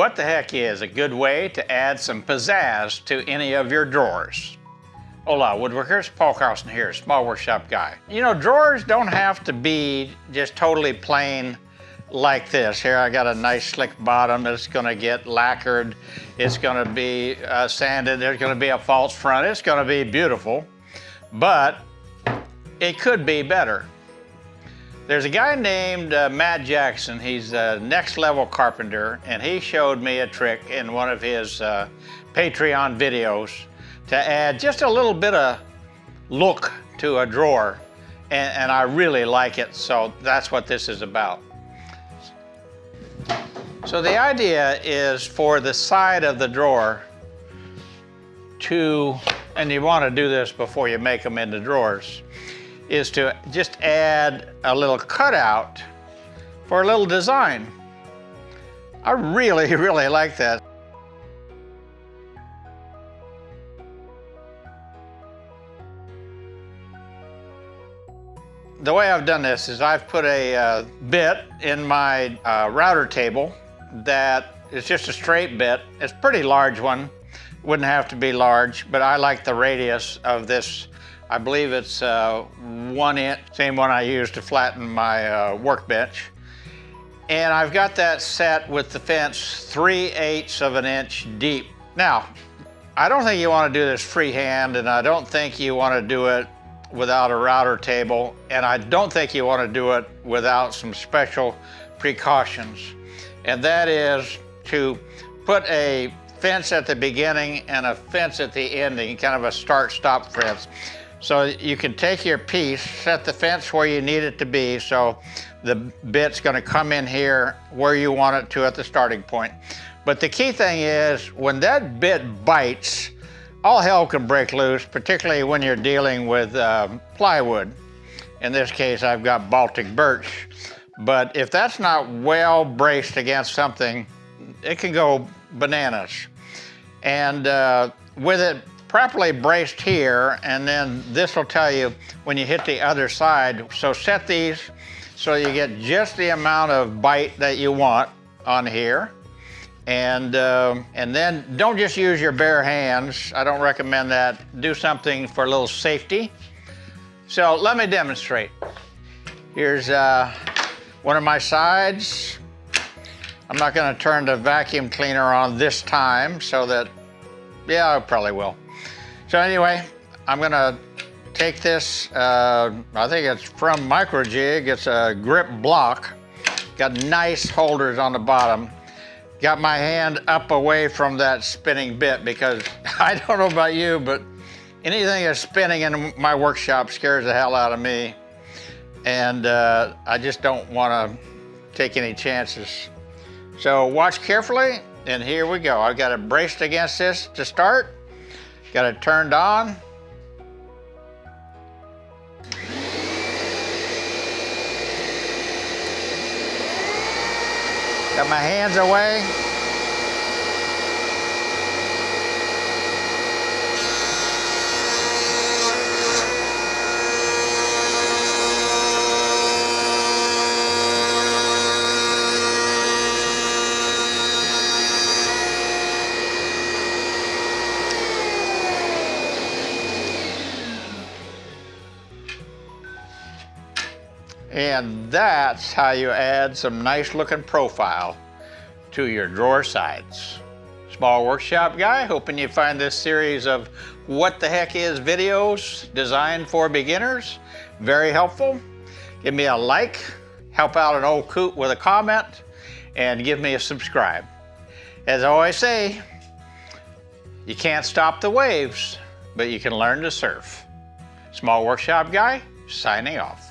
what the heck is a good way to add some pizzazz to any of your drawers? Hola, woodworkers. Paul Carlson here, small workshop guy. You know, drawers don't have to be just totally plain like this. Here I got a nice slick bottom. It's gonna get lacquered. It's gonna be uh, sanded. There's gonna be a false front. It's gonna be beautiful, but it could be better. There's a guy named uh, Matt Jackson. He's a next level carpenter, and he showed me a trick in one of his uh, Patreon videos to add just a little bit of look to a drawer, and, and I really like it, so that's what this is about. So the idea is for the side of the drawer to, and you want to do this before you make them into drawers, is to just add a little cutout for a little design. I really, really like that. The way I've done this is I've put a uh, bit in my uh, router table that is just a straight bit. It's a pretty large one. Wouldn't have to be large, but I like the radius of this I believe it's uh, one inch, same one I use to flatten my uh, workbench. And I've got that set with the fence 3 eighths of an inch deep. Now, I don't think you want to do this freehand and I don't think you want to do it without a router table and I don't think you want to do it without some special precautions. And that is to put a fence at the beginning and a fence at the ending, kind of a start-stop fence. So you can take your piece, set the fence where you need it to be, so the bit's gonna come in here where you want it to at the starting point. But the key thing is, when that bit bites, all hell can break loose, particularly when you're dealing with uh, plywood. In this case, I've got Baltic birch. But if that's not well braced against something, it can go bananas. And uh, with it properly braced here, and then this will tell you when you hit the other side. So set these so you get just the amount of bite that you want on here. And, uh, and then don't just use your bare hands. I don't recommend that. Do something for a little safety. So let me demonstrate. Here's uh, one of my sides. I'm not gonna turn the vacuum cleaner on this time so that, yeah, I probably will. So anyway, I'm gonna take this, uh, I think it's from Microjig, it's a grip block. Got nice holders on the bottom. Got my hand up away from that spinning bit because I don't know about you, but anything that's spinning in my workshop scares the hell out of me. And uh, I just don't wanna take any chances. So watch carefully, and here we go. I've got it braced against this to start. Got it turned on. Got my hands away. And that's how you add some nice looking profile to your drawer sides. Small workshop guy, hoping you find this series of what the heck is videos designed for beginners very helpful. Give me a like, help out an old coot with a comment, and give me a subscribe. As I always say, you can't stop the waves, but you can learn to surf. Small Workshop Guy, signing off.